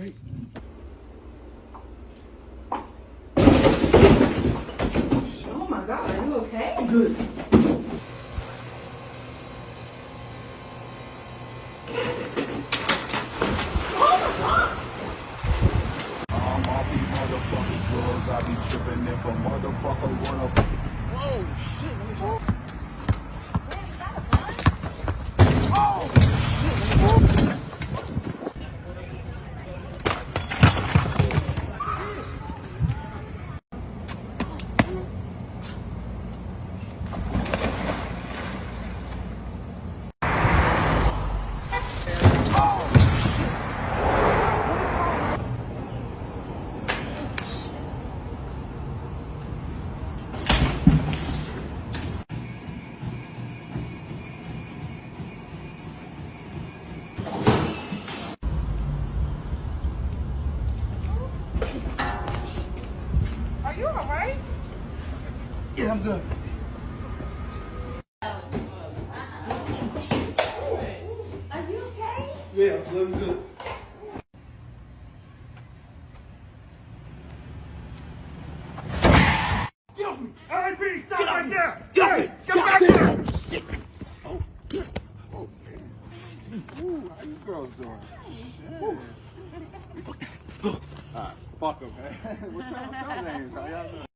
Oh my God, are you okay? Good. Drugs, I be tripping if a motherfucker Whoa, shit, oh, Are you all right? Yeah, I'm good. Are you okay? Yeah, I'm feeling good. Guilty! LAPD, stop right there! Guilty! Hey, get back here! Ooh, how you girls doing? Shit. Alright, fuck 'em, man. What's your, what's your names? How y'all doing?